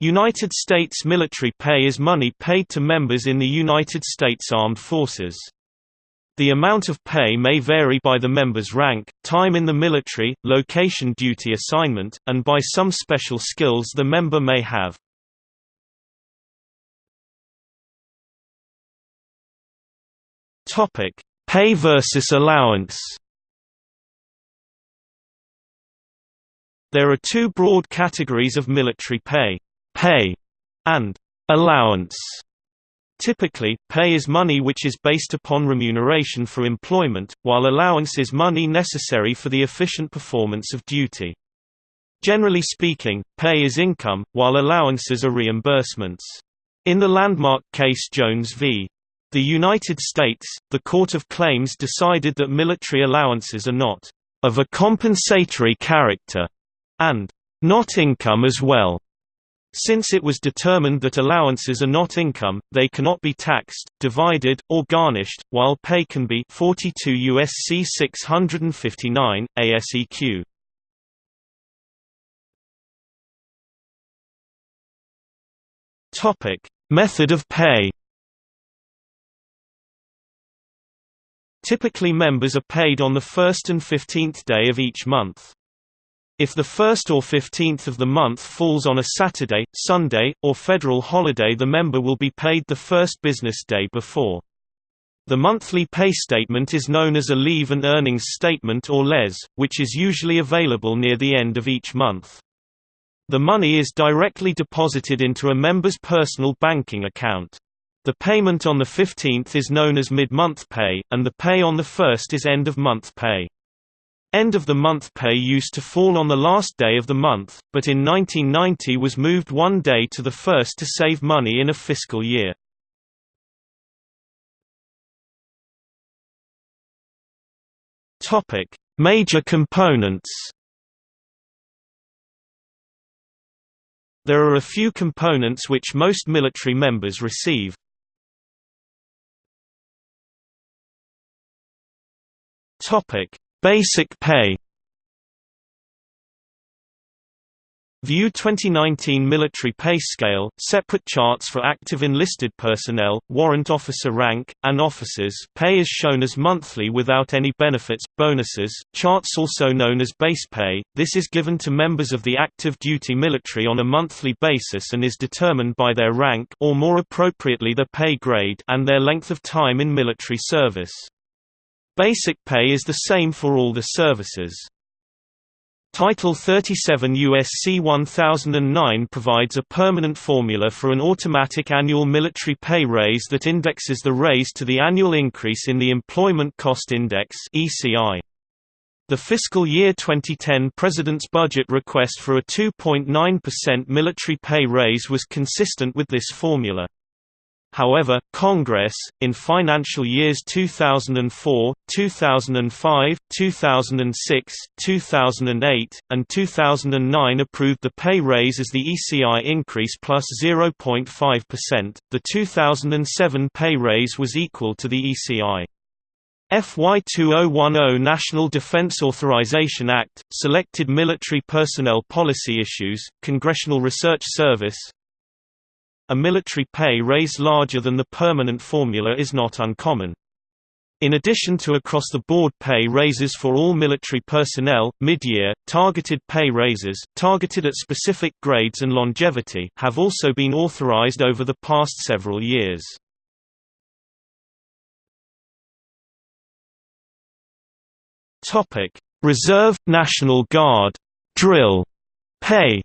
United States military pay is money paid to members in the United States Armed Forces. The amount of pay may vary by the member's rank, time in the military, location duty assignment, and by some special skills the member may have. Pay versus allowance. There are two broad categories of military pay pay, and allowance. Typically, pay is money which is based upon remuneration for employment, while allowance is money necessary for the efficient performance of duty. Generally speaking, pay is income, while allowances are reimbursements. In the landmark case Jones v. The United States, the Court of Claims decided that military allowances are not of a compensatory character and not income as well. Since it was determined that allowances are not income, they cannot be taxed, divided, or garnished, while pay can be 42 USC 659, ASEQ. Method of pay. Typically members are paid on the first and 15th day of each month. If the 1st or 15th of the month falls on a Saturday, Sunday, or federal holiday the member will be paid the first business day before. The monthly pay statement is known as a Leave and Earnings Statement or LES, which is usually available near the end of each month. The money is directly deposited into a member's personal banking account. The payment on the 15th is known as mid-month pay, and the pay on the 1st is end-of-month pay. End of the month pay used to fall on the last day of the month, but in 1990 was moved one day to the first to save money in a fiscal year. Topic: Major components. There are a few components which most military members receive. Topic: Basic pay. View 2019 Military Pay Scale, separate charts for active enlisted personnel, warrant officer rank, and officers. Pay is shown as monthly without any benefits, bonuses, charts also known as base pay, this is given to members of the active duty military on a monthly basis and is determined by their rank or more appropriately their pay grade and their length of time in military service. Basic pay is the same for all the services. Title 37 USC 1009 provides a permanent formula for an automatic annual military pay raise that indexes the raise to the annual increase in the Employment Cost Index (ECI). The fiscal year 2010 President's budget request for a 2.9% military pay raise was consistent with this formula. However, Congress, in financial years 2004, 2005, 2006, 2008, and 2009 approved the pay raise as the ECI increase plus 0.5%. The 2007 pay raise was equal to the ECI. FY 2010 National Defense Authorization Act, Selected Military Personnel Policy Issues, Congressional Research Service, a military pay raise larger than the permanent formula is not uncommon. In addition to across-the-board pay raises for all military personnel, mid-year, targeted pay raises, targeted at specific grades and longevity, have also been authorized over the past several years. Reserve, National Guard, drill pay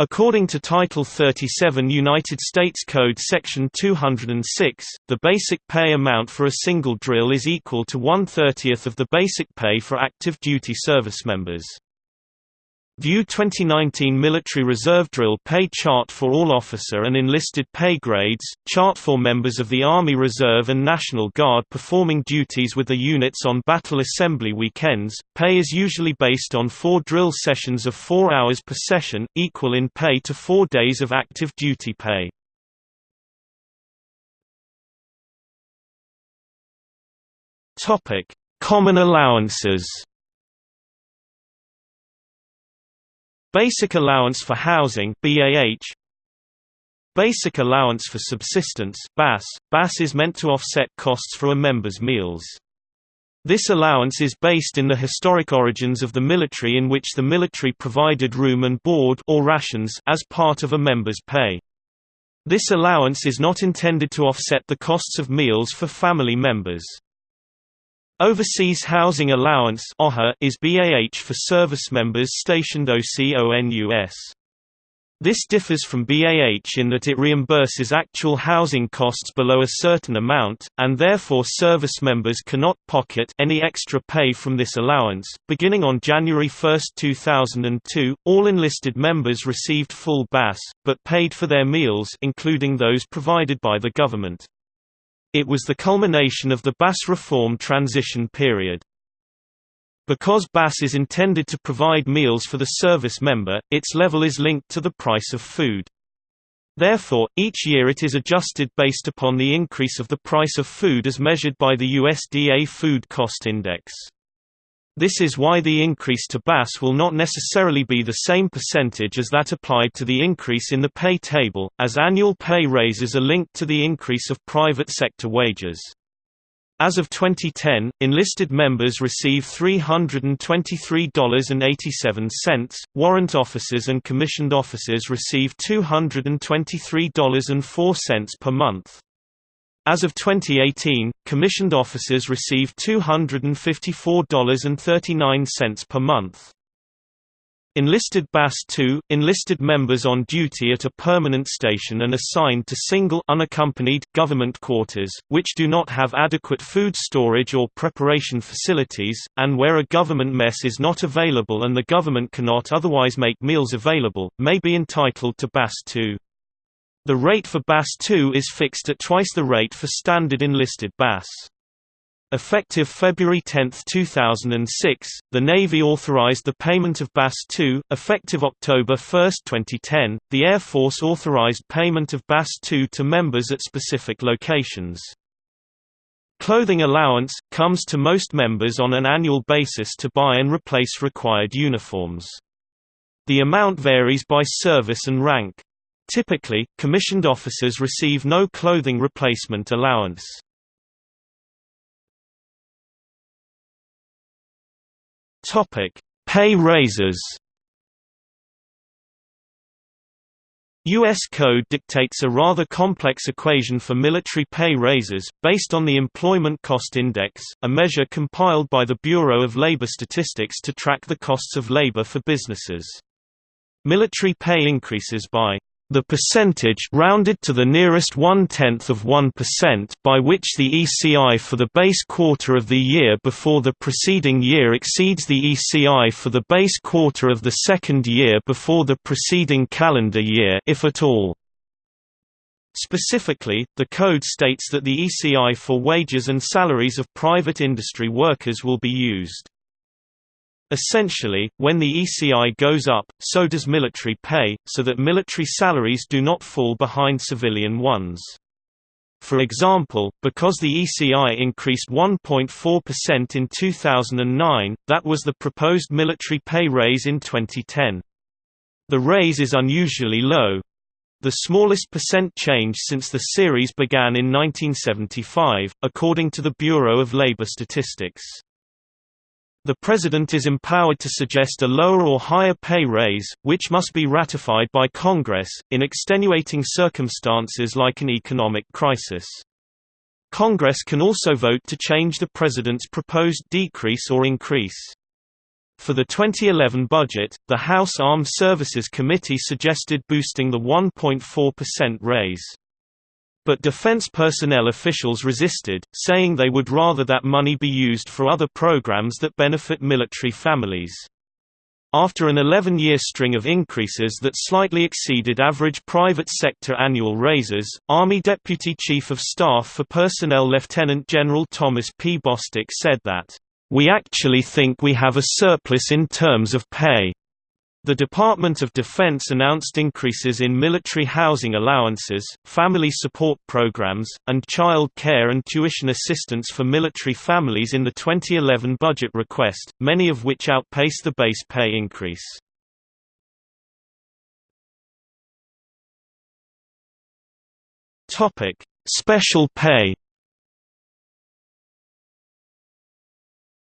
According to Title 37 United States Code Section 206, the basic pay amount for a single drill is equal to one-thirtieth of the basic pay for active duty service members. View 2019 Military Reserve Drill Pay Chart for all officer and enlisted pay grades, chart for members of the Army Reserve and National Guard performing duties with the units on battle assembly weekends. Pay is usually based on four drill sessions of four hours per session, equal in pay to four days of active duty pay. Common allowances Basic Allowance for Housing BAH Basic Allowance for Subsistence BAS. BAS is meant to offset costs for a member's meals. This allowance is based in the historic origins of the military in which the military provided room and board or rations as part of a member's pay. This allowance is not intended to offset the costs of meals for family members. Overseas Housing Allowance is BAH for service members stationed OCONUS. This differs from BAH in that it reimburses actual housing costs below a certain amount, and therefore service members cannot pocket any extra pay from this allowance. Beginning on January 1, 2002, all enlisted members received full BAS, but paid for their meals including those provided by the government. It was the culmination of the BAS reform transition period. Because BAS is intended to provide meals for the service member, its level is linked to the price of food. Therefore, each year it is adjusted based upon the increase of the price of food as measured by the USDA Food Cost Index. This is why the increase to BAS will not necessarily be the same percentage as that applied to the increase in the pay table, as annual pay raises are linked to the increase of private sector wages. As of 2010, enlisted members receive $323.87, warrant officers and commissioned officers receive $223.04 per month. As of 2018, commissioned officers receive $254.39 per month. Enlisted BAS 2 – Enlisted members on duty at a permanent station and assigned to single unaccompanied government quarters, which do not have adequate food storage or preparation facilities, and where a government mess is not available and the government cannot otherwise make meals available, may be entitled to BAS 2. The rate for BAS II is fixed at twice the rate for standard enlisted BAS. Effective February 10, 2006, the Navy authorized the payment of BAS II. Effective October 1, 2010, the Air Force authorized payment of BAS II to members at specific locations. Clothing allowance comes to most members on an annual basis to buy and replace required uniforms. The amount varies by service and rank. Typically, commissioned officers receive no clothing replacement allowance. Pay raises. U.S. Code dictates a rather complex equation for military pay raises, based on the Employment Cost Index, a measure compiled by the Bureau of Labor Statistics to track the costs of labor for businesses. Military pay increases by the percentage rounded to the nearest one-tenth of 1% by which the ECI for the base quarter of the year before the preceding year exceeds the ECI for the base quarter of the second year before the preceding calendar year if at all. Specifically, the code states that the ECI for wages and salaries of private industry workers will be used. Essentially, when the ECI goes up, so does military pay, so that military salaries do not fall behind civilian ones. For example, because the ECI increased 1.4% in 2009, that was the proposed military pay raise in 2010. The raise is unusually low, the smallest percent change since the series began in 1975, according to the Bureau of Labor Statistics. The President is empowered to suggest a lower or higher pay raise, which must be ratified by Congress, in extenuating circumstances like an economic crisis. Congress can also vote to change the President's proposed decrease or increase. For the 2011 budget, the House Armed Services Committee suggested boosting the 1.4% raise. But defense personnel officials resisted, saying they would rather that money be used for other programs that benefit military families. After an 11-year string of increases that slightly exceeded average private sector annual raises, Army Deputy Chief of Staff for Personnel Lieutenant General Thomas P. Bostick said that, "...we actually think we have a surplus in terms of pay." The Department of Defense announced increases in military housing allowances, family support programs, and child care and tuition assistance for military families in the 2011 budget request, many of which outpace the base pay increase. Special pay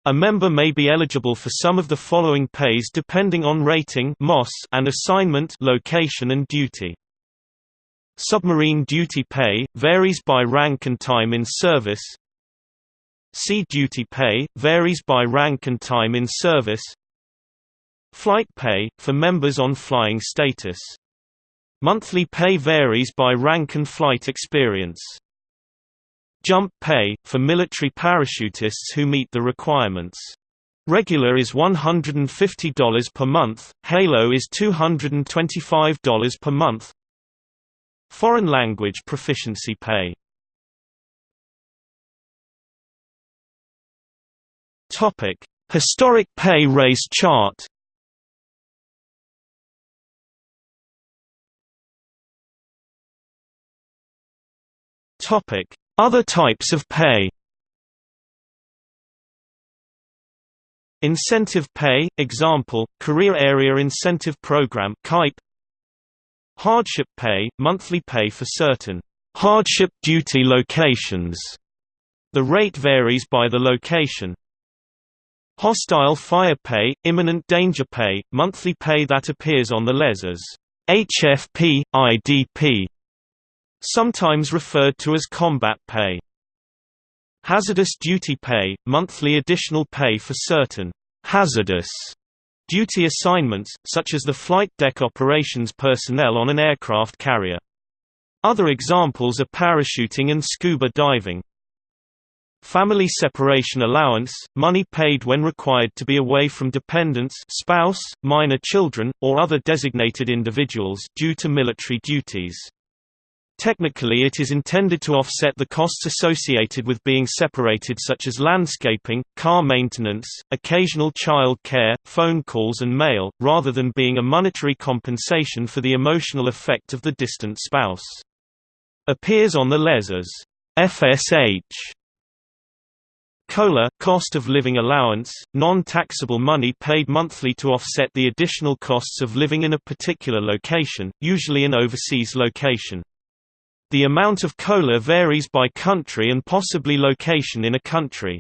A member may be eligible for some of the following pays depending on rating and assignment location and duty. Submarine duty pay, varies by rank and time in service Sea duty pay, varies by rank and time in service Flight pay, for members on flying status. Monthly pay varies by rank and flight experience. Jump pay, for military parachutists who meet the requirements. Regular is $150 per month, Halo is $225 per month. Foreign language proficiency pay Historic pay raise chart Topic: Other types of pay. Incentive pay, example, Career Area Incentive Program. Hardship pay, monthly pay for certain hardship duty locations. The rate varies by the location. Hostile fire pay, imminent danger pay, monthly pay that appears on the LES HFP, IDP, sometimes referred to as combat pay. Hazardous duty pay, monthly additional pay for certain hazardous duty assignments, such as the flight deck operations personnel on an aircraft carrier. Other examples are parachuting and scuba diving. Family separation allowance, money paid when required to be away from dependents spouse, minor children, or other designated individuals due to military duties. Technically it is intended to offset the costs associated with being separated such as landscaping, car maintenance, occasional child care, phone calls and mail, rather than being a monetary compensation for the emotional effect of the distant spouse. Appears on the LES as FSH. COLA cost of living allowance, non-taxable money paid monthly to offset the additional costs of living in a particular location, usually an overseas location. The amount of COLA varies by country and possibly location in a country.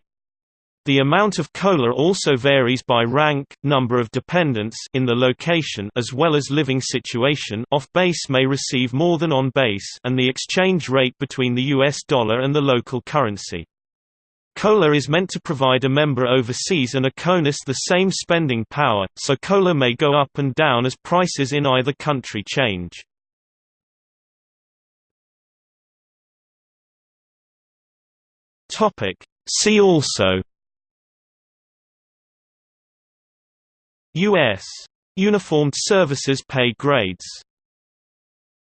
The amount of COLA also varies by rank, number of dependents in the location as well as living situation off-base may receive more than on-base and the exchange rate between the US dollar and the local currency. COLA is meant to provide a member overseas and a CONUS the same spending power, so COLA may go up and down as prices in either country change. Topic. See also. U.S. Uniformed Services Pay Grades